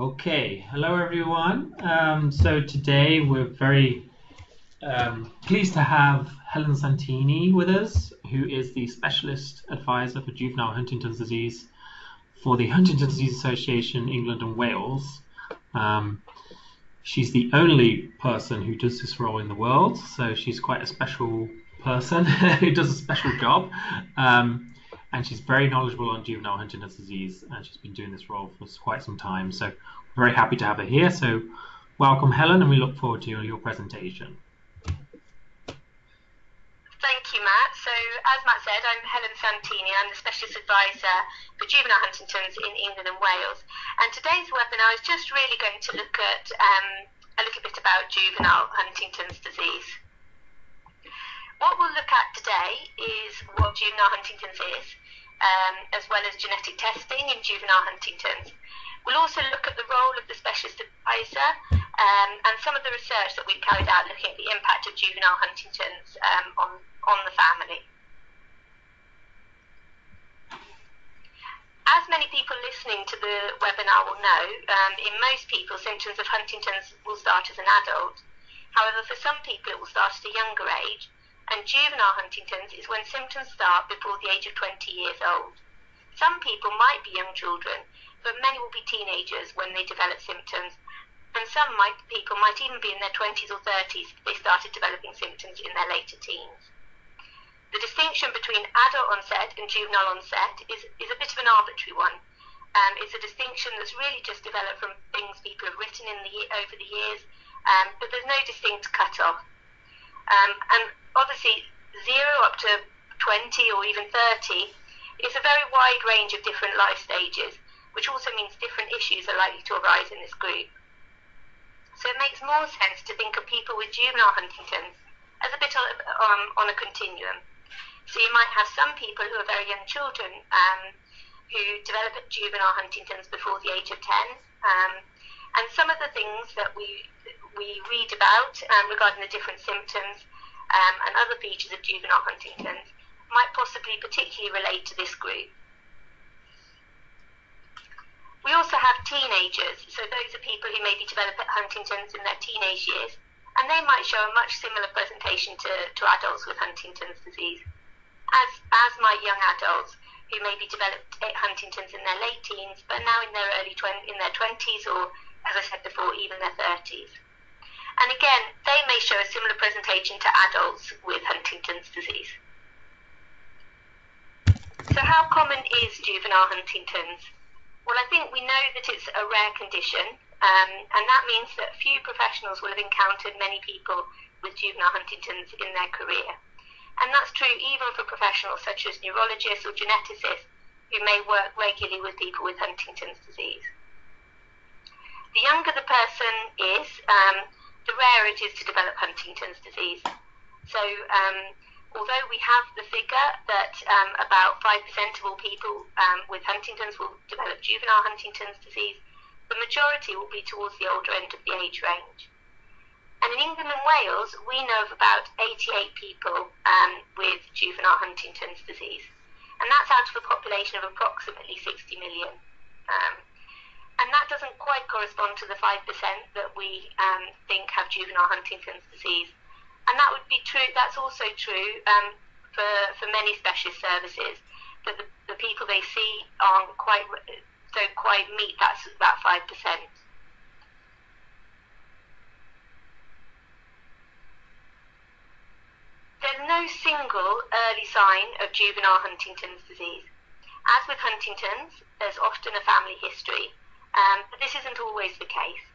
Okay, hello everyone. Um, so today we're very um, pleased to have Helen Santini with us, who is the Specialist Advisor for Juvenile Huntington's Disease for the Huntington's Disease Association England and Wales. Um, she's the only person who does this role in the world, so she's quite a special person who does a special job. Um, and she's very knowledgeable on juvenile Huntington's disease, and she's been doing this role for quite some time. So we're very happy to have her here. So welcome, Helen, and we look forward to your, your presentation. Thank you, Matt. So, as Matt said, I'm Helen Santini. I'm the Specialist Advisor for Juvenile Huntington's in England and Wales. And today's webinar is just really going to look at um, a little bit about juvenile Huntington's disease. What we'll look at today is what juvenile Huntington's is, um, as well as genetic testing in juvenile Huntington's. We'll also look at the role of the specialist advisor um, and some of the research that we've carried out looking at the impact of juvenile Huntington's um, on, on the family. As many people listening to the webinar will know, um, in most people, symptoms of Huntington's will start as an adult. However, for some people, it will start at a younger age, and juvenile Huntington's is when symptoms start before the age of 20 years old. Some people might be young children, but many will be teenagers when they develop symptoms, and some might, people might even be in their 20s or 30s if they started developing symptoms in their later teens. The distinction between adult onset and juvenile onset is, is a bit of an arbitrary one. Um, it's a distinction that's really just developed from things people have written in the, over the years, um, but there's no distinct cut-off. Um, and obviously, zero up to 20 or even 30 is a very wide range of different life stages, which also means different issues are likely to arise in this group. So it makes more sense to think of people with juvenile Huntington's as a bit on, um, on a continuum. So you might have some people who are very young children um, who develop juvenile Huntington's before the age of 10. Um, and some of the things that we we read about um, regarding the different symptoms um, and other features of juvenile Huntington's might possibly particularly relate to this group. We also have teenagers, so those are people who maybe develop Huntington's in their teenage years, and they might show a much similar presentation to, to adults with Huntington's disease, as, as might young adults who maybe developed Huntington's in their late teens, but now in their early tw- in their 20s or, as I said before, even their 30s. And again, they may show a similar presentation to adults with Huntington's disease. So how common is juvenile Huntington's? Well, I think we know that it's a rare condition, um, and that means that few professionals will have encountered many people with juvenile Huntington's in their career. And that's true even for professionals such as neurologists or geneticists who may work regularly with people with Huntington's disease. The younger the person is, um, the rarer it is to develop Huntington's disease. So, um, although we have the figure that um, about 5% of all people um, with Huntington's will develop juvenile Huntington's disease, the majority will be towards the older end of the age range. And in England and Wales, we know of about 88 people um, with juvenile Huntington's disease. And that's out of a population of approximately 60 million. And that doesn't quite correspond to the 5% that we um, think have juvenile Huntington's disease. And that would be true, that's also true um, for, for many specialist services, that the, the people they see aren't quite, don't quite meet that, that 5%. There's no single early sign of juvenile Huntington's disease. As with Huntington's, there's often a family history, um, but this isn't always the case.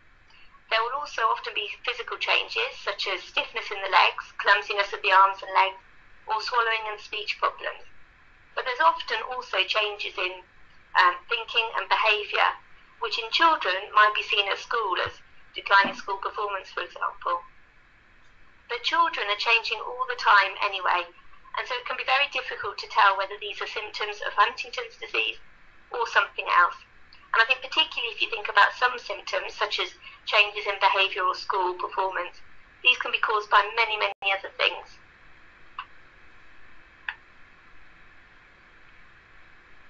There will also often be physical changes, such as stiffness in the legs, clumsiness of the arms and legs, or swallowing and speech problems. But there's often also changes in um, thinking and behaviour, which in children might be seen at school as declining school performance, for example. But children are changing all the time anyway, and so it can be very difficult to tell whether these are symptoms of Huntington's disease or something else. And I think particularly if you think about some symptoms, such as changes in behaviour or school performance, these can be caused by many, many other things.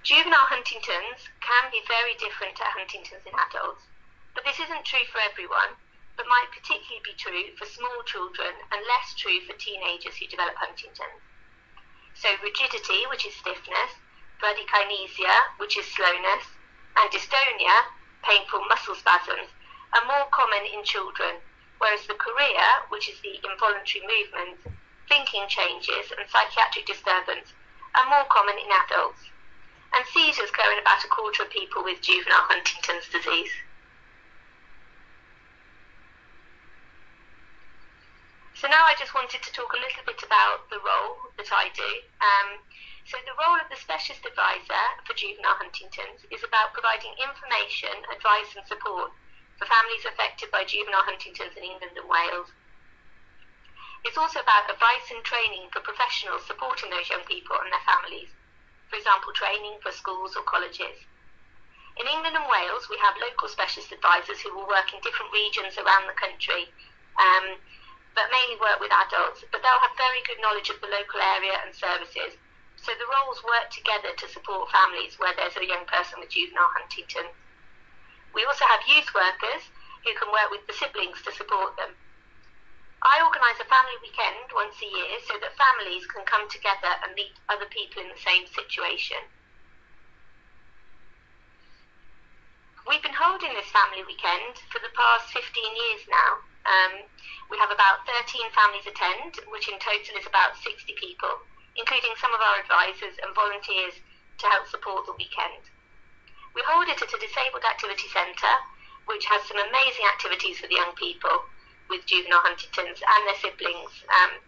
Juvenile Huntington's can be very different to Huntington's in adults. But this isn't true for everyone, but might particularly be true for small children and less true for teenagers who develop Huntington's. So rigidity, which is stiffness, bradykinesia, which is slowness, and dystonia, painful muscle spasms, are more common in children, whereas the chorea, which is the involuntary movement, thinking changes, and psychiatric disturbance are more common in adults. And seizures occur in about a quarter of people with juvenile Huntington's disease. So now I just wanted to talk a little bit about the role that I do. Um, so the role of the specialist advisor for juvenile Huntington's is about providing information, advice and support for families affected by juvenile Huntington's in England and Wales. It's also about advice and training for professionals supporting those young people and their families. For example, training for schools or colleges. In England and Wales, we have local specialist advisors who will work in different regions around the country. Um, but mainly work with adults, but they'll have very good knowledge of the local area and services. So the roles work together to support families where there's a young person with juvenile Huntington. We also have youth workers who can work with the siblings to support them. I organise a family weekend once a year so that families can come together and meet other people in the same situation. We've been holding this family weekend for the past 15 years now. Um, we have about 13 families attend, which in total is about 60 people, including some of our advisors and volunteers to help support the weekend. We hold it at a disabled activity centre, which has some amazing activities for the young people with juvenile Huntington's and their siblings. Um,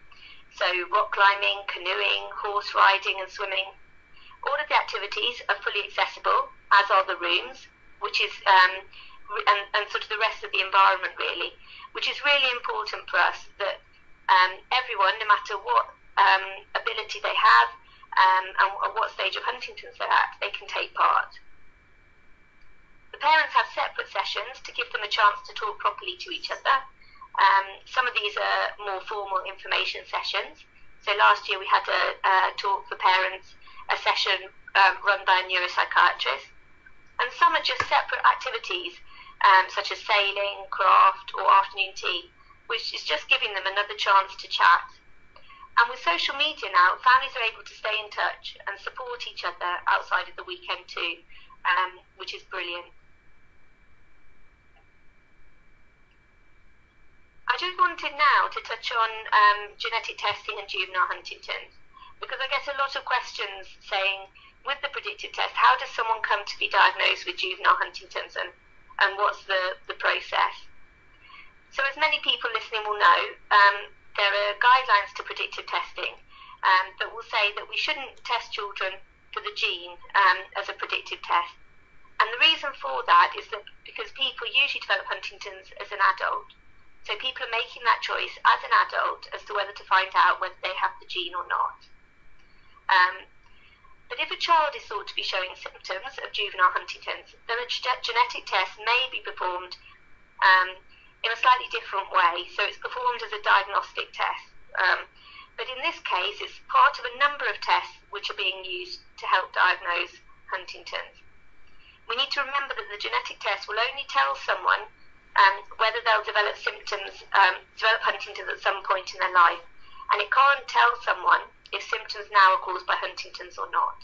so rock climbing, canoeing, horse riding and swimming. All of the activities are fully accessible, as are the rooms, which is um, and, and sort of the rest of the environment really, which is really important for us that um, everyone, no matter what um, ability they have um, and at what stage of Huntington's they're at, they can take part. The parents have separate sessions to give them a chance to talk properly to each other. Um, some of these are more formal information sessions. So last year we had a, a talk for parents, a session um, run by a neuropsychiatrist. And some are just separate activities um, such as sailing, craft, or afternoon tea, which is just giving them another chance to chat. And with social media now, families are able to stay in touch and support each other outside of the weekend too, um, which is brilliant. I just wanted now to touch on um, genetic testing and juvenile Huntington's because I get a lot of questions saying, with the predictive test, how does someone come to be diagnosed with juvenile Huntington's and and what's the, the process. So, as many people listening will know, um, there are guidelines to predictive testing um, that will say that we shouldn't test children for the gene um, as a predictive test. And the reason for that is that because people usually develop Huntington's as an adult. So people are making that choice as an adult as to whether to find out whether they have the gene or not. Um, but if a child is thought to be showing symptoms of juvenile Huntington's, then a genetic test may be performed um, in a slightly different way. So it's performed as a diagnostic test. Um, but in this case, it's part of a number of tests which are being used to help diagnose Huntington's. We need to remember that the genetic test will only tell someone um, whether they'll develop symptoms, um, develop Huntington's at some point in their life. And it can't tell someone if symptoms now are caused by Huntington's or not.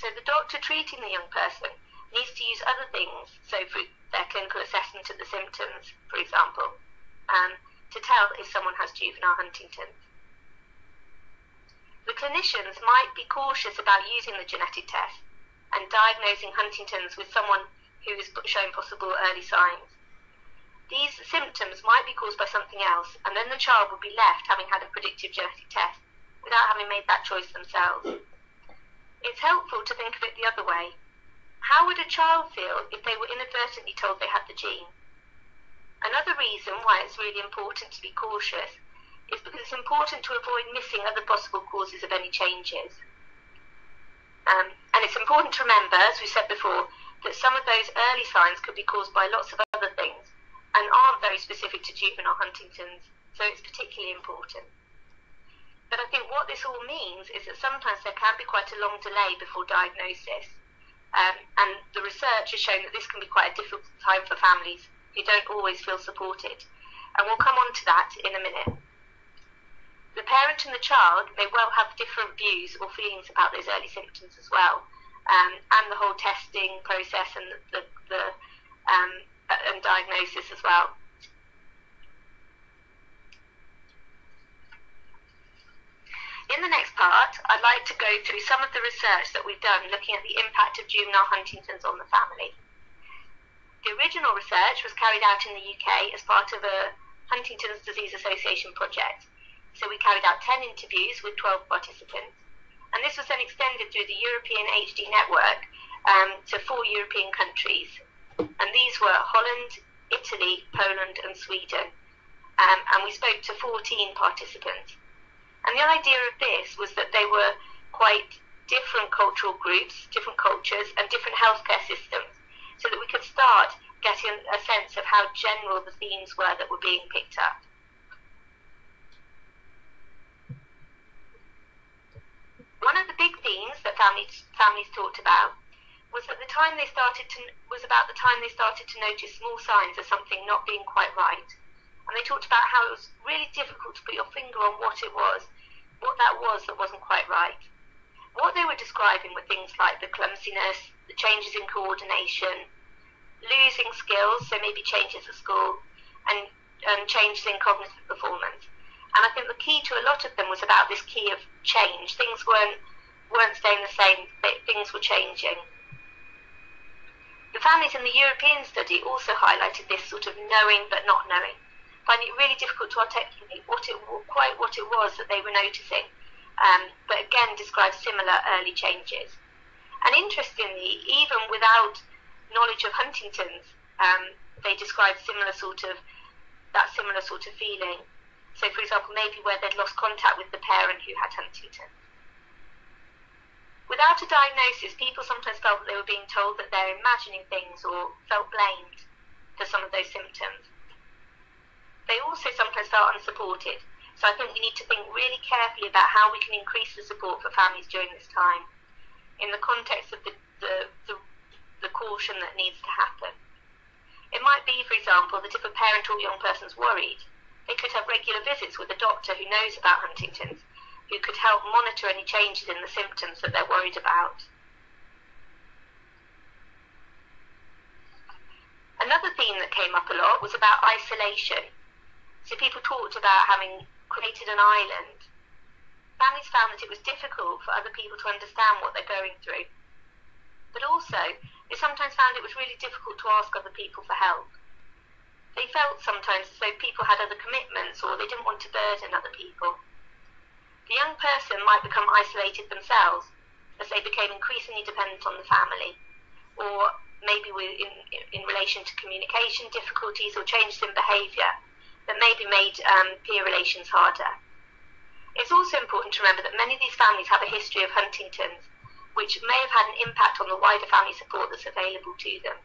So the doctor treating the young person needs to use other things, so for their clinical assessment of the symptoms, for example, um, to tell if someone has juvenile Huntington's. The clinicians might be cautious about using the genetic test and diagnosing Huntington's with someone who is showing possible early signs. These symptoms might be caused by something else, and then the child will be left having had a predictive genetic test without having made that choice themselves. It's helpful to think of it the other way. How would a child feel if they were inadvertently told they had the gene? Another reason why it's really important to be cautious is because it's important to avoid missing other possible causes of any changes. Um, and it's important to remember, as we said before, that some of those early signs could be caused by lots of other things and aren't very specific to juvenile Huntington's, so it's particularly important. But I think what this all means is that sometimes there can be quite a long delay before diagnosis. Um, and the research has shown that this can be quite a difficult time for families who don't always feel supported. And we'll come on to that in a minute. The parent and the child may well have different views or feelings about those early symptoms as well, um, and the whole testing process and the, the um, and diagnosis as well. In the next part, I'd like to go through some of the research that we've done looking at the impact of juvenile Huntington's on the family. The original research was carried out in the UK as part of a Huntington's Disease Association project. So we carried out 10 interviews with 12 participants. And this was then extended through the European HD network um, to four European countries. And these were Holland, Italy, Poland, and Sweden. Um, and we spoke to 14 participants. And the idea of this was that they were quite different cultural groups, different cultures, and different healthcare systems, so that we could start getting a sense of how general the themes were that were being picked up. One of the big themes that families, families talked about was at the time they started to was about the time they started to notice small signs of something not being quite right. And they talked about how it was really difficult to put your finger on what it was what that was that wasn't quite right. What they were describing were things like the clumsiness, the changes in coordination, losing skills, so maybe changes at school, and, and changes in cognitive performance. And I think the key to a lot of them was about this key of change. Things weren't weren't staying the same, things were changing. The families in the European study also highlighted this sort of knowing but not knowing finding it really difficult to articulate what it quite what it was that they were noticing, um, but again described similar early changes. And interestingly, even without knowledge of Huntington's, um, they described similar sort of that similar sort of feeling. So, for example, maybe where they'd lost contact with the parent who had Huntington's. Without a diagnosis, people sometimes felt that they were being told that they're imagining things or felt blamed for some of those symptoms. They also sometimes felt unsupported. So I think we need to think really carefully about how we can increase the support for families during this time in the context of the, the, the, the caution that needs to happen. It might be, for example, that if a parent or young person is worried, they could have regular visits with a doctor who knows about Huntington's, who could help monitor any changes in the symptoms that they're worried about. Another theme that came up a lot was about isolation so people talked about having created an island. Families found that it was difficult for other people to understand what they're going through. But also, they sometimes found it was really difficult to ask other people for help. They felt sometimes as though people had other commitments or they didn't want to burden other people. The young person might become isolated themselves as they became increasingly dependent on the family, or maybe in, in relation to communication difficulties or changes in behaviour that maybe made um, peer relations harder. It's also important to remember that many of these families have a history of Huntington's, which may have had an impact on the wider family support that's available to them.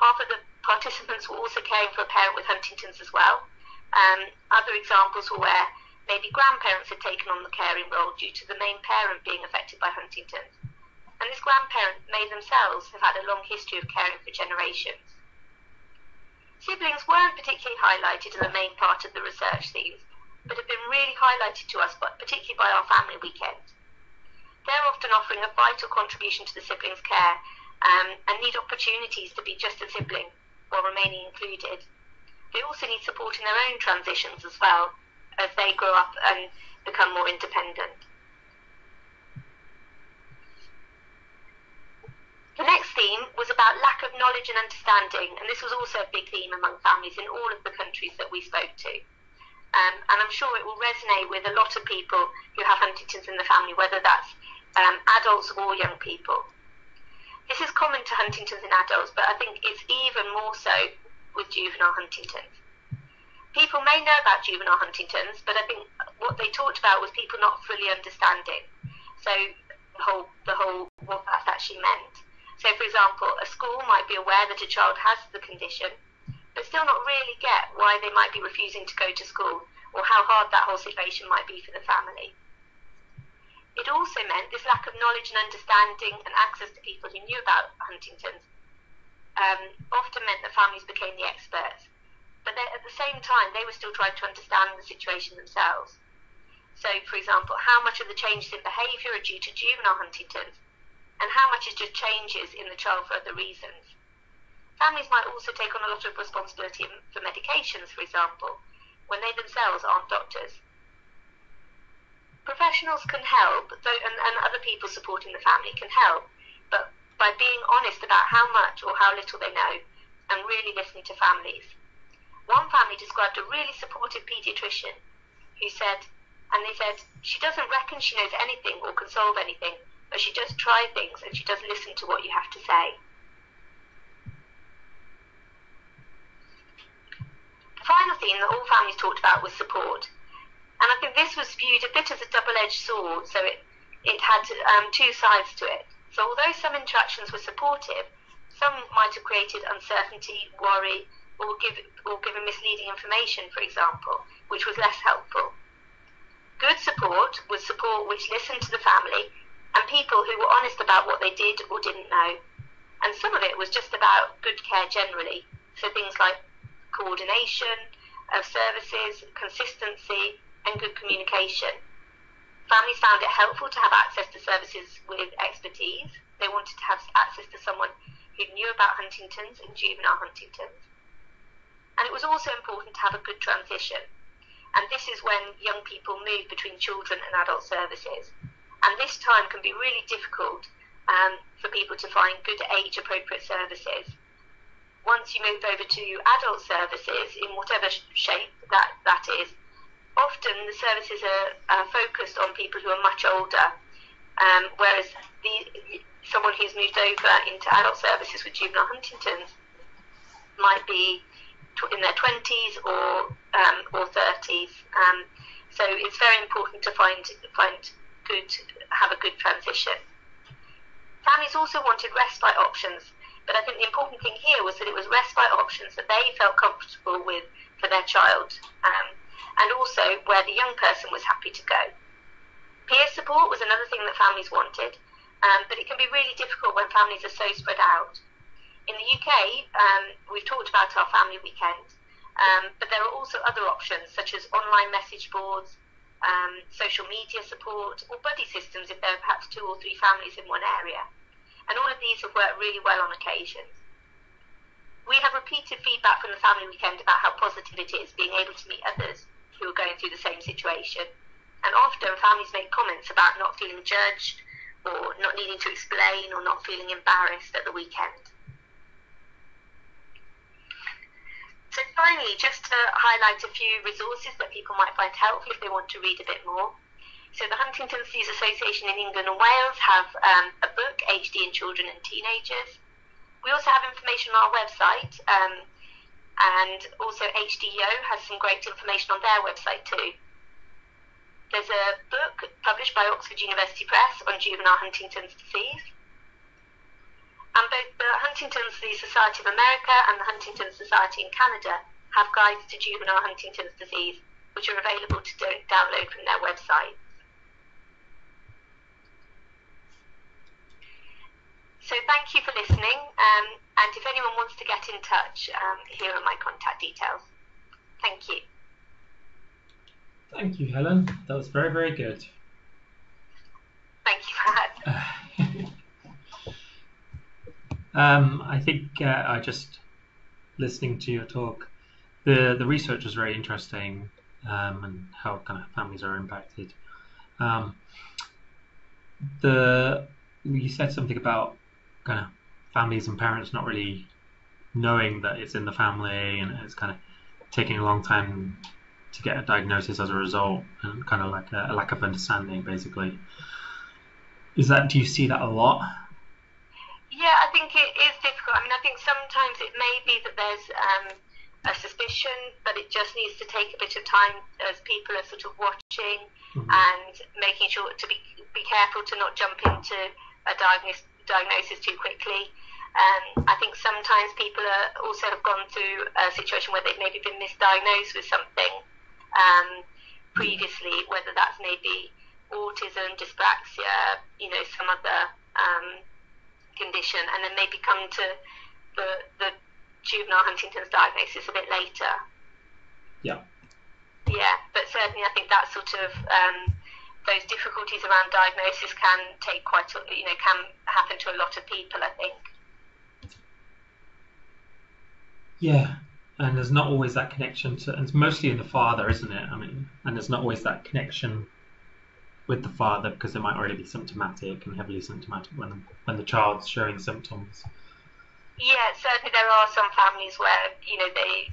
Half of the participants were also caring for a parent with Huntington's as well. Um, other examples were where maybe grandparents had taken on the caring role due to the main parent being affected by Huntington's. And this grandparent may themselves have had a long history of caring for generations. Siblings weren't particularly highlighted in the main part of the research themes, but have been really highlighted to us, particularly by our family weekend. They're often offering a vital contribution to the siblings' care um, and need opportunities to be just a sibling while remaining included. They also need support in their own transitions as well as they grow up and become more independent. The next theme was about lack of knowledge and understanding, and this was also a big theme among families in all of the countries that we spoke to. Um, and I'm sure it will resonate with a lot of people who have Huntington's in the family, whether that's um, adults or young people. This is common to Huntington's in adults, but I think it's even more so with juvenile Huntington's. People may know about juvenile Huntington's, but I think what they talked about was people not fully understanding. So the whole, the whole what that actually meant. So, for example, a school might be aware that a child has the condition, but still not really get why they might be refusing to go to school or how hard that whole situation might be for the family. It also meant this lack of knowledge and understanding and access to people who knew about Huntington's um, often meant that families became the experts. But at the same time, they were still trying to understand the situation themselves. So, for example, how much of the changes in behaviour are due to juvenile Huntington's and how much is just changes in the child for other reasons. Families might also take on a lot of responsibility for medications, for example, when they themselves aren't doctors. Professionals can help, though, and, and other people supporting the family can help, but by being honest about how much or how little they know and really listening to families. One family described a really supportive paediatrician who said, and they said, she doesn't reckon she knows anything or can solve anything, but she does try things and she does listen to what you have to say. The final theme that all families talked about was support. And I think this was viewed a bit as a double-edged sword, so it, it had um, two sides to it. So although some interactions were supportive, some might have created uncertainty, worry, or, give, or given misleading information, for example, which was less helpful. Good support was support which listened to the family and people who were honest about what they did or didn't know. And some of it was just about good care generally, so things like coordination of services, consistency, and good communication. Families found it helpful to have access to services with expertise. They wanted to have access to someone who knew about Huntington's and juvenile Huntington's. And it was also important to have a good transition. And this is when young people move between children and adult services. And this time can be really difficult um, for people to find good age appropriate services. Once you move over to adult services, in whatever shape that, that is, often the services are, are focused on people who are much older, um, whereas the, someone who's moved over into adult services with juvenile Huntington's might be in their 20s or um, or 30s. Um, so it's very important to find find good have a good transition. Families also wanted respite options, but I think the important thing here was that it was respite options that they felt comfortable with for their child. Um, and also where the young person was happy to go. Peer support was another thing that families wanted, um, but it can be really difficult when families are so spread out. In the UK, um, we've talked about our family weekend, um, but there are also other options such as online message boards, um, social media support, or buddy systems if there are perhaps two or three families in one area. And all of these have worked really well on occasions. We have repeated feedback from the family weekend about how positive it is being able to meet others who are going through the same situation. And often families make comments about not feeling judged or not needing to explain or not feeling embarrassed at the weekend. So finally, just to highlight a few resources that people might find helpful if they want to read a bit more. So the Huntington's Disease Association in England and Wales have um, a book, HD in Children and Teenagers. We also have information on our website, um, and also HDYO has some great information on their website too. There's a book published by Oxford University Press on juvenile Huntington's disease. And both the Huntington's Disease Society of America and the Huntington Society in Canada have guides to juvenile Huntington's disease, which are available to do- download from their websites. So thank you for listening. Um, and if anyone wants to get in touch, um, here are my contact details. Thank you. Thank you, Helen. That was very, very good. Thank you, um, I think uh, I just listening to your talk, the the research was very interesting um, and how kind of families are impacted. Um, the you said something about kind of families and parents not really knowing that it's in the family and it's kind of taking a long time to get a diagnosis as a result and kind of like a, a lack of understanding basically is that do you see that a lot think it is difficult i mean i think sometimes it may be that there's um, a suspicion but it just needs to take a bit of time as people are sort of watching mm-hmm. and making sure to be, be careful to not jump into a diagnosis diagnosis too quickly um, I think sometimes people are also have gone through a situation where they've maybe been misdiagnosed with something um, previously, whether that's maybe autism, dyspraxia, you know, some other um, condition, and then maybe come to the, the juvenile Huntington's diagnosis a bit later. Yeah. Yeah, but certainly I think that sort of um, those difficulties around diagnosis can take quite, a, you know, can happen to a lot of people. I think. Yeah, and there's not always that connection to, and it's mostly in the father, isn't it? I mean, and there's not always that connection with the father because they might already be symptomatic and heavily symptomatic when when the child's showing symptoms. Yeah, certainly there are some families where you know they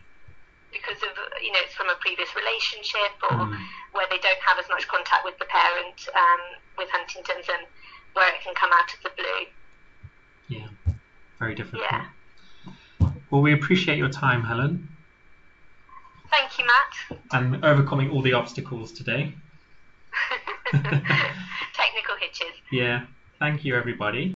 because of you know it's from a previous relationship or Mm. where they don't have as much contact with the parent um, with Huntington's and where it can come out of the blue. Yeah, very difficult. Yeah. Well, we appreciate your time, Helen, Thank you, Matt. and overcoming all the obstacles today. Technical hitches. Yeah, thank you, everybody.